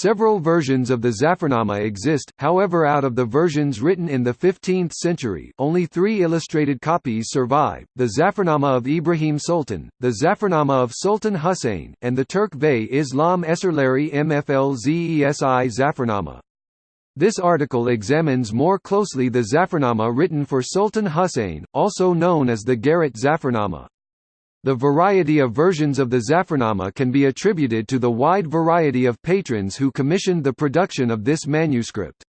Several versions of the Zafarnama exist, however out of the versions written in the 15th century only three illustrated copies survive, the Zafarnama of Ibrahim Sultan, the Zafarnama of Sultan Hussein, and the Turk Bey Islam Eserleri Mflzesi Zafarnama. This article examines more closely the Zafarnama written for Sultan Hussein, also known as the Garrett Zafarnama. The variety of versions of the Zafarnama can be attributed to the wide variety of patrons who commissioned the production of this manuscript.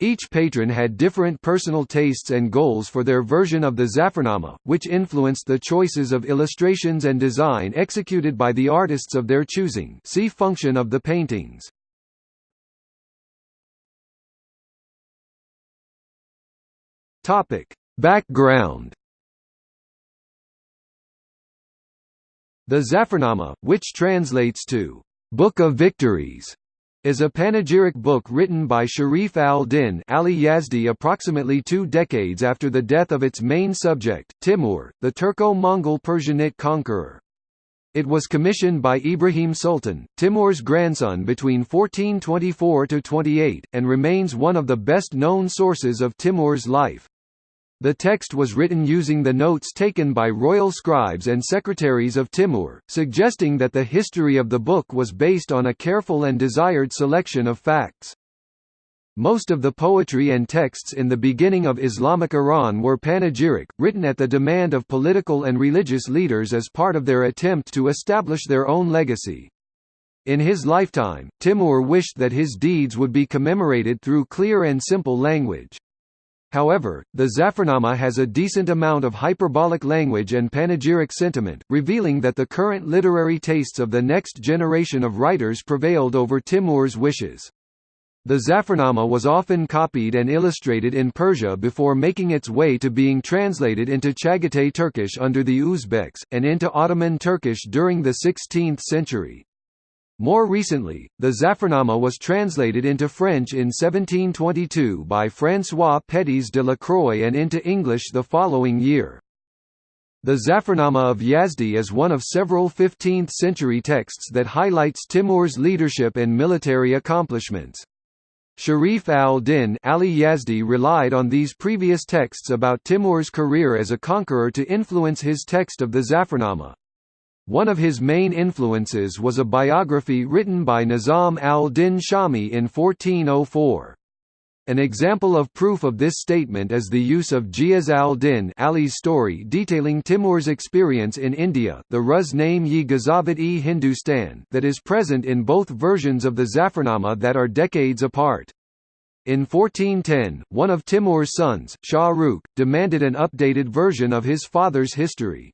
Each patron had different personal tastes and goals for their version of the Zafarnama, which influenced the choices of illustrations and design executed by the artists of their choosing see function of the paintings. Background. The Zafarnama, which translates to Book of Victories, is a panegyric book written by Sharif al-Din Ali Yazdi approximately two decades after the death of its main subject, Timur, the Turco-Mongol Persianate conqueror. It was commissioned by Ibrahim Sultan, Timur's grandson between 1424–28, and remains one of the best-known sources of Timur's life. The text was written using the notes taken by royal scribes and secretaries of Timur, suggesting that the history of the book was based on a careful and desired selection of facts. Most of the poetry and texts in the beginning of Islamic Iran were panegyric, written at the demand of political and religious leaders as part of their attempt to establish their own legacy. In his lifetime, Timur wished that his deeds would be commemorated through clear and simple language. However, the Zafarnama has a decent amount of hyperbolic language and panegyric sentiment, revealing that the current literary tastes of the next generation of writers prevailed over Timur's wishes. The Zafarnama was often copied and illustrated in Persia before making its way to being translated into Chagatai Turkish under the Uzbeks, and into Ottoman Turkish during the 16th century. More recently, the Zafarnama was translated into French in 1722 by François Pétis de la Croix and into English the following year. The Zafarnama of Yazdi is one of several 15th-century texts that highlights Timur's leadership and military accomplishments. Sharif al-Din Ali Yazdi relied on these previous texts about Timur's career as a conqueror to influence his text of the Zafarnama. One of his main influences was a biography written by Nizam al-Din Shami in 1404. An example of proof of this statement is the use of Ghiyas al-Din Ali's story detailing Timur's experience in India the Ruz-Name-yi Ghazavat-e Hindustan that is present in both versions of the Zafarnama that are decades apart. In 1410, one of Timur's sons, Shah Rukh, demanded an updated version of his father's history.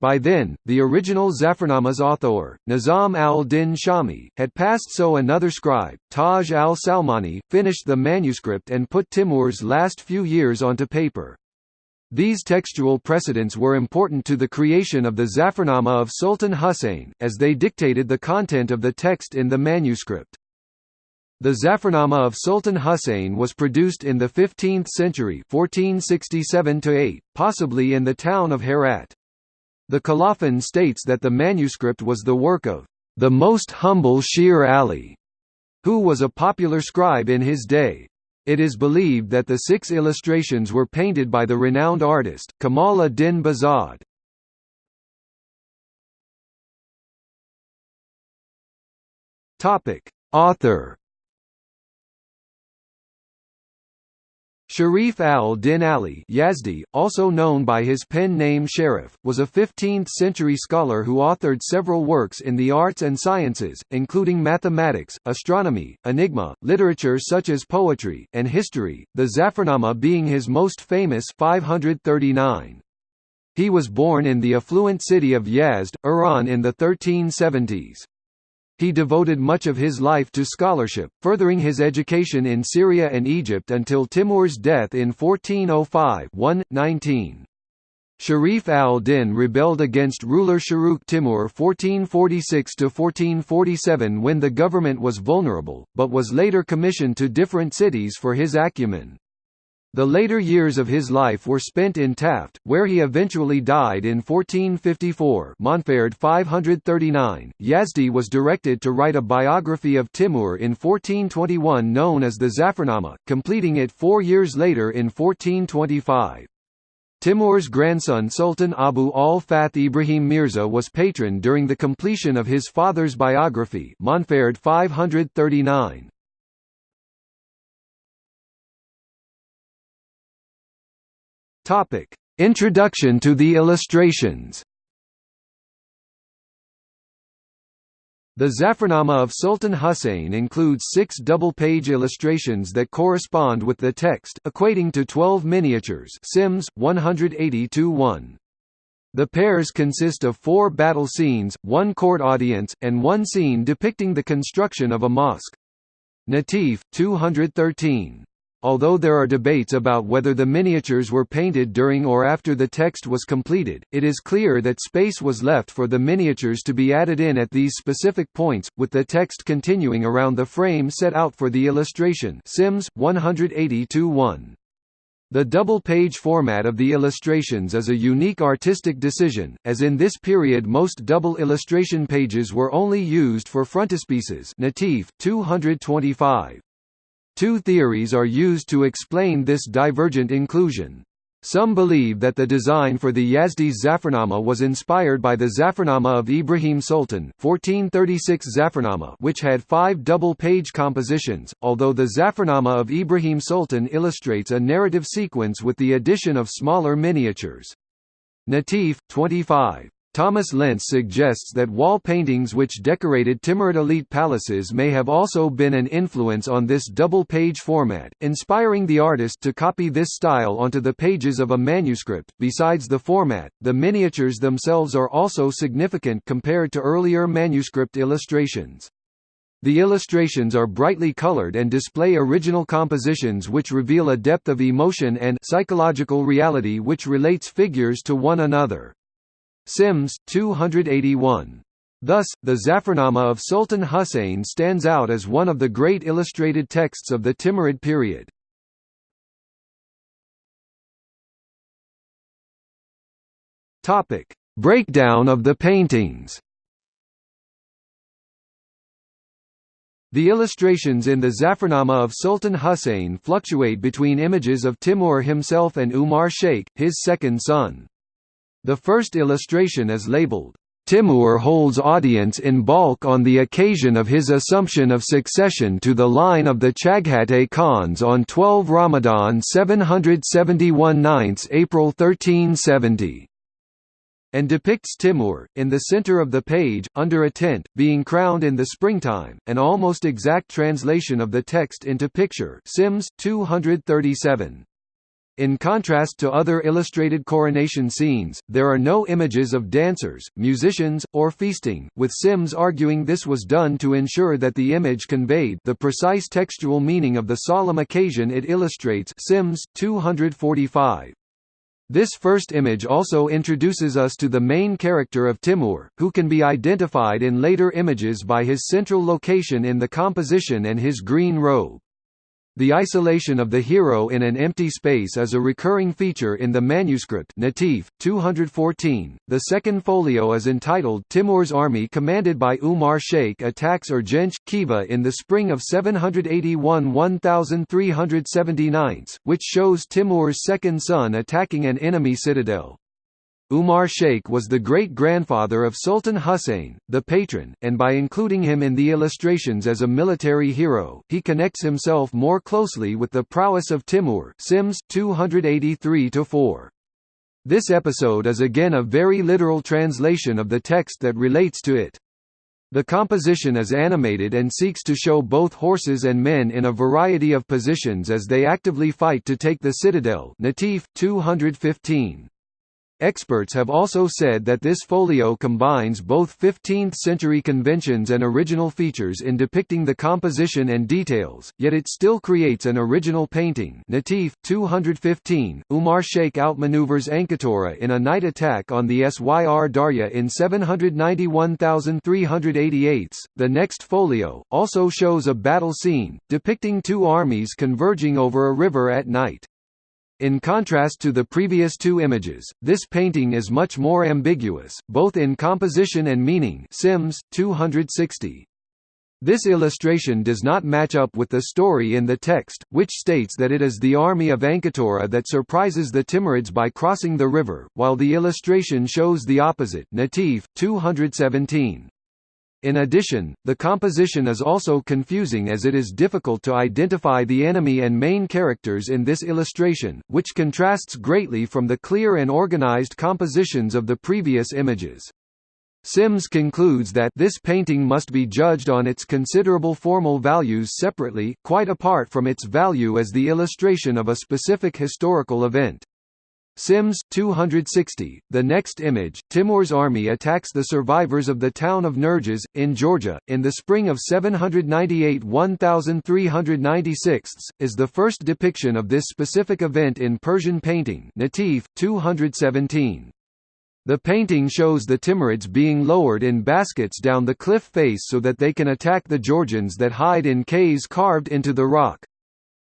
By then, the original Zafarnama's author, Nizam al-Din Shami, had passed so another scribe, Taj al-Salmani, finished the manuscript and put Timur's last few years onto paper. These textual precedents were important to the creation of the Zafarnama of Sultan Hussein, as they dictated the content of the text in the manuscript. The Zafarnama of Sultan Hussein was produced in the 15th century 1467 possibly in the town of Herat. The Colophon states that the manuscript was the work of the most humble Shir Ali, who was a popular scribe in his day. It is believed that the six illustrations were painted by the renowned artist, Kamal ad-Din Behzad. Author Sharif al-Din Ali Yazdi, also known by his pen name Sharif, was a 15th-century scholar who authored several works in the arts and sciences, including mathematics, astronomy, enigma, literature such as poetry, and history, the Zafarnama being his most famous 539. He was born in the affluent city of Yazd, Iran in the 1370s. He devoted much of his life to scholarship, furthering his education in Syria and Egypt until Timur's death in 1405 19. Sharif al-Din rebelled against ruler Shahrukh Timur 1446–1447 when the government was vulnerable, but was later commissioned to different cities for his acumen. The later years of his life were spent in Taft, where he eventually died in 1454 Montferd 539. Yazdi was directed to write a biography of Timur in 1421 known as the Zafarnama, completing it four years later in 1425. Timur's grandson Sultan Abu al-Fath Ibrahim Mirza was patron during the completion of his father's biography Montferd 539. Topic: Introduction to the illustrations. The Zafarnama of Sultan Husayn includes six double-page illustrations that correspond with the text, equating to 12 miniatures Sims, 180-1. The pairs consist of four battle scenes, one court audience, and one scene depicting the construction of a mosque. Natif, 213. Although there are debates about whether the miniatures were painted during or after the text was completed, it is clear that space was left for the miniatures to be added in at these specific points, with the text continuing around the frame set out for the illustration Sims, 180-1. The double-page format of the illustrations is a unique artistic decision, as in this period most double illustration pages were only used for frontispieces Natif, 225. Two theories are used to explain this divergent inclusion. Some believe that the design for the Yazdi's Zafarnama was inspired by the Zafarnama of Ibrahim Sultan 1436 Zafarnama which had five double-page compositions, although the Zafarnama of Ibrahim Sultan illustrates a narrative sequence with the addition of smaller miniatures. Natif, 25. Thomas Lentz suggests that wall paintings which decorated Timurid elite palaces may have also been an influence on this double-page format, inspiring the artist to copy this style onto the pages of a manuscript. Besides the format, the miniatures themselves are also significant compared to earlier manuscript illustrations. The illustrations are brightly colored and display original compositions which reveal a depth of emotion and psychological reality which relates figures to one another. Sims, 281. Thus, the Zafarnama of Sultan Husayn stands out as one of the great illustrated texts of the Timurid period. Breakdown of the paintings. The illustrations in the Zafarnama of Sultan Husayn fluctuate between images of Timur himself and Umar Sheikh, his second son. The first illustration is labeled, Timur holds audience in Balkh on the occasion of his assumption of succession to the line of the Chaghatay Khans on 12 Ramadan 771 9 April 1370 and depicts Timur, in the center of the page, under a tent, being crowned in the springtime, an almost exact translation of the text into picture Sims, 237. In contrast to other illustrated coronation scenes, there are no images of dancers, musicians, or feasting, with Sims arguing this was done to ensure that the image conveyed the precise textual meaning of the solemn occasion it illustrates Sims 245. This first image also introduces us to the main character of Timur, who can be identified in later images by his central location in the composition and his green robe. The isolation of the hero in an empty space is a recurring feature in the manuscript Natif, 214. The second folio is entitled Timur's army commanded by Umar Sheikh attacks Urgench Khiva in the spring of 781 1379, which shows Timur's second son attacking an enemy citadel. Umar Sheikh was the great-grandfather of Sultan Hussein, the patron, and by including him in the illustrations as a military hero, he connects himself more closely with the prowess of Timur Sims 283-4. This episode is again a very literal translation of the text that relates to it. The composition is animated and seeks to show both horses and men in a variety of positions as they actively fight to take the citadel Natif 215. Experts have also said that this folio combines both 15th-century conventions and original features in depicting the composition and details, yet it still creates an original painting Natif, 215, Umar Sheikh outmaneuvers Ankatora in a night attack on the Syr Darya in 791,388. The next folio, also shows a battle scene, depicting two armies converging over a river at night. In contrast to the previous two images, this painting is much more ambiguous, both in composition and meaning Sims, 260. This illustration does not match up with the story in the text, which states that it is the army of Anketora that surprises the Timurids by crossing the river, while the illustration shows the opposite Natif, 217. In addition, the composition is also confusing as it is difficult to identify the enemy and main characters in this illustration, which contrasts greatly from the clear and organized compositions of the previous images. Sims concludes that this painting must be judged on its considerable formal values separately, quite apart from its value as the illustration of a specific historical event. Sims 260. The next image, Timur's army attacks the survivors of the town of Nerges, in Georgia, in the spring of 798 1396, is the first depiction of this specific event in Persian painting Natif 217. The painting shows the Timurids being lowered in baskets down the cliff face so that they can attack the Georgians that hide in caves carved into the rock.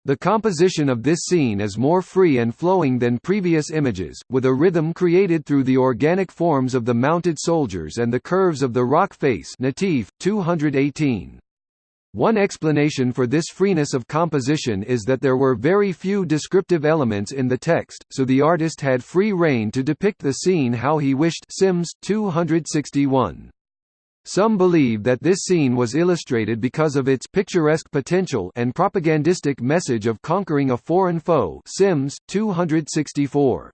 The composition of this scene is more free and flowing than previous images, with a rhythm created through the organic forms of the mounted soldiers and the curves of the rock face Natif, 218. One explanation for this freeness of composition is that there were very few descriptive elements in the text, so the artist had free rein to depict the scene how he wished Sims, 261. Some believe that this scene was illustrated because of its picturesque potential and propagandistic message of conquering a foreign foe Sims 264.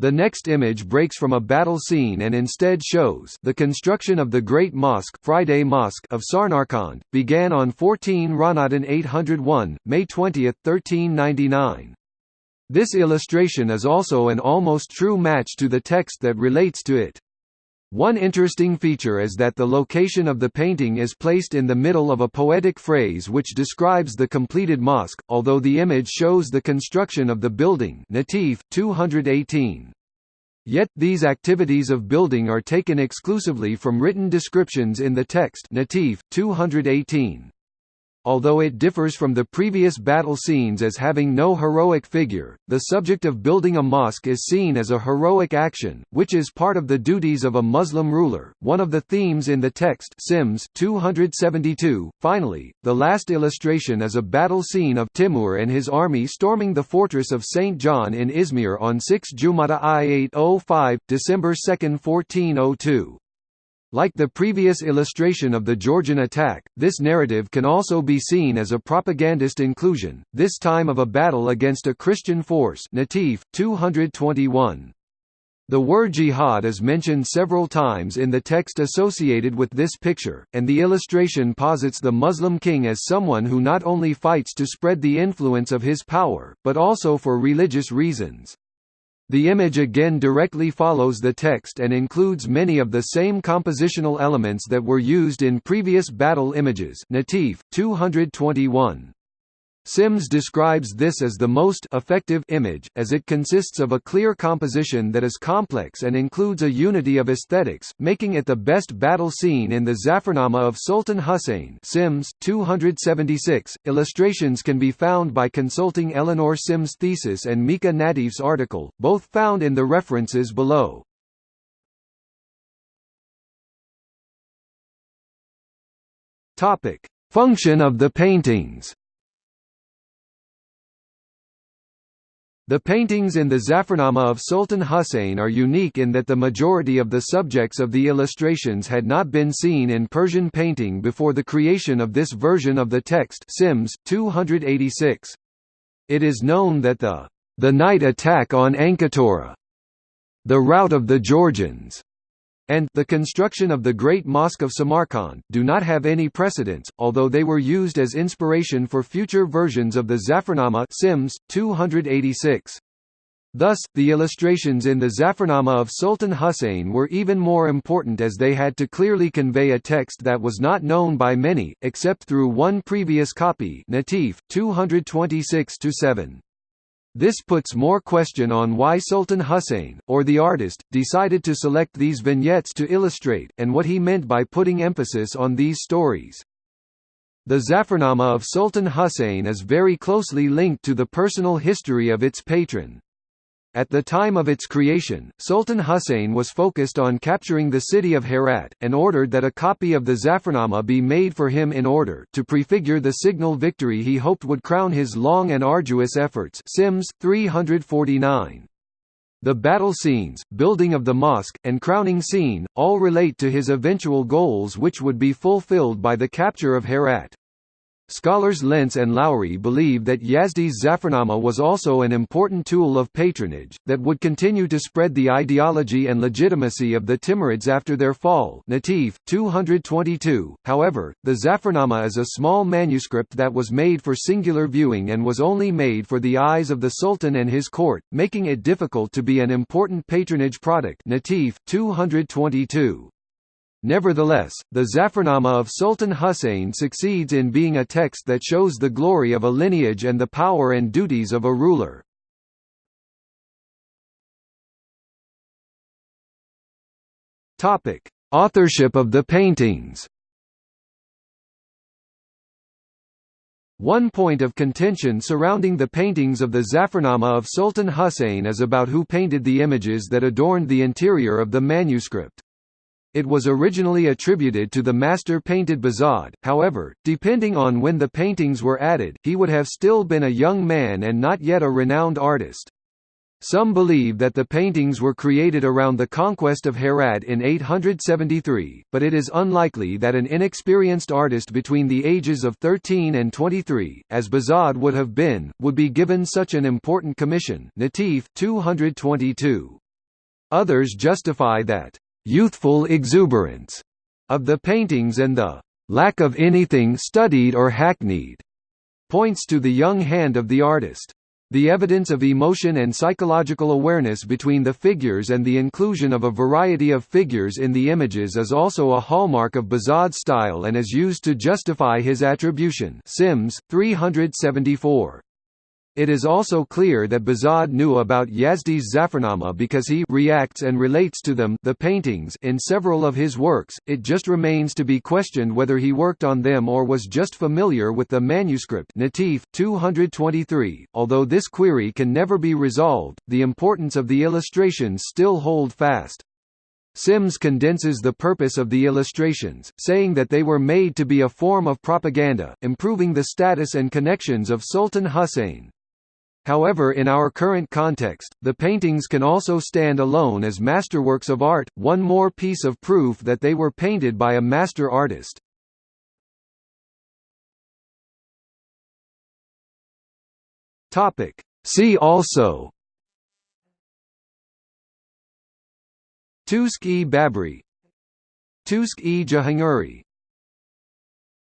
The next image breaks from a battle scene and instead shows the construction of the Great Mosque Friday Mosque of Samarkand, began on 14 Ramadan 801, May 20, 1399. This illustration is also an almost true match to the text that relates to it. One interesting feature is that the location of the painting is placed in the middle of a poetic phrase which describes the completed mosque, although the image shows the construction of the building Natif, 218. Yet, these activities of building are taken exclusively from written descriptions in the text Natif, 218. Although it differs from the previous battle scenes as having no heroic figure, the subject of building a mosque is seen as a heroic action, which is part of the duties of a Muslim ruler. One of the themes in the text Sims 272. Finally, the last illustration is a battle scene of Timur and his army storming the fortress of St. John in Izmir on 6 Jumada I 805, December 2, 1402. Like the previous illustration of the Georgian attack, this narrative can also be seen as a propagandist inclusion, this time of a battle against a Christian force Natif, 221. The word jihad is mentioned several times in the text associated with this picture, and the illustration posits the Muslim king as someone who not only fights to spread the influence of his power, but also for religious reasons. The image again directly follows the text and includes many of the same compositional elements that were used in previous battle images Natif, 221. Sims describes this as the most effective image, as it consists of a clear composition that is complex and includes a unity of aesthetics, making it the best battle scene in the Zafarnama of Sultan Hussein Sims 276. Illustrations can be found by consulting Eleanor Sims' thesis and Mika Natif's article, both found in the references below. Function of the paintings The paintings in the Zafarnama of Sultan Husayn are unique in that the majority of the subjects of the illustrations had not been seen in Persian painting before the creation of this version of the text Sims 286. It is known that the the night attack on Anketora, the rout of the Georgians, and the construction of the Great Mosque of Samarkand, do not have any precedence, although they were used as inspiration for future versions of the Zafarnama Sims, 286. Thus, the illustrations in the Zafarnama of Sultan Husayn were even more important as they had to clearly convey a text that was not known by many, except through one previous copy Natif, 226–7. This puts more question on why Sultan Hussein, or the artist, decided to select these vignettes to illustrate, and what he meant by putting emphasis on these stories. The Zafarnama of Sultan Husayn is very closely linked to the personal history of its patron. At the time of its creation, Sultan Hussein was focused on capturing the city of Herat, and ordered that a copy of the Zafarnama be made for him in order to prefigure the signal victory he hoped would crown his long and arduous efforts Sims 349. The battle scenes, building of the mosque, and crowning scene, all relate to his eventual goals which would be fulfilled by the capture of Herat. Scholars Lentz and Lowry believe that Yazdi's Zafarnama was also an important tool of patronage, that would continue to spread the ideology and legitimacy of the Timurids after their fall Natif, 222. However, the Zafarnama is a small manuscript that was made for singular viewing and was only made for the eyes of the Sultan and his court, making it difficult to be an important patronage product Natif, 222. Nevertheless, the Zafarnama of Sultan Husayn succeeds in being a text that shows the glory of a lineage and the power and duties of a ruler. Authorship of the paintings One point of contention surrounding the paintings of the Zafarnama of Sultan Husayn is about who painted the images that adorned the interior of the manuscript. It was originally attributed to the master painted Behzad, however, depending on when the paintings were added, he would have still been a young man and not yet a renowned artist. Some believe that the paintings were created around the conquest of Herat in 873, but it is unlikely that an inexperienced artist between the ages of 13 and 23, as Behzad would have been, would be given such an important commission Natif 222. Others justify that youthful exuberance of the paintings and the lack of anything studied or hackneyed points to the young hand of the artist. The evidence of emotion and psychological awareness between the figures and the inclusion of a variety of figures in the images is also a hallmark of Behzad's style and is used to justify his attribution Sims, 374. It is also clear that Behzad knew about Yazdi's Zafarnama because he reacts and relates to them the paintings in several of his works, it just remains to be questioned whether he worked on them or was just familiar with the manuscript Natif, 223. .Although this query can never be resolved, the importance of the illustrations still hold fast. Sims condenses the purpose of the illustrations, saying that they were made to be a form of propaganda, improving the status and connections of Sultan Husayn. However in our current context, the paintings can also stand alone as masterworks of art, one more piece of proof that they were painted by a master artist. See also Tuzk-e Babri Tuzk-e Jahangiri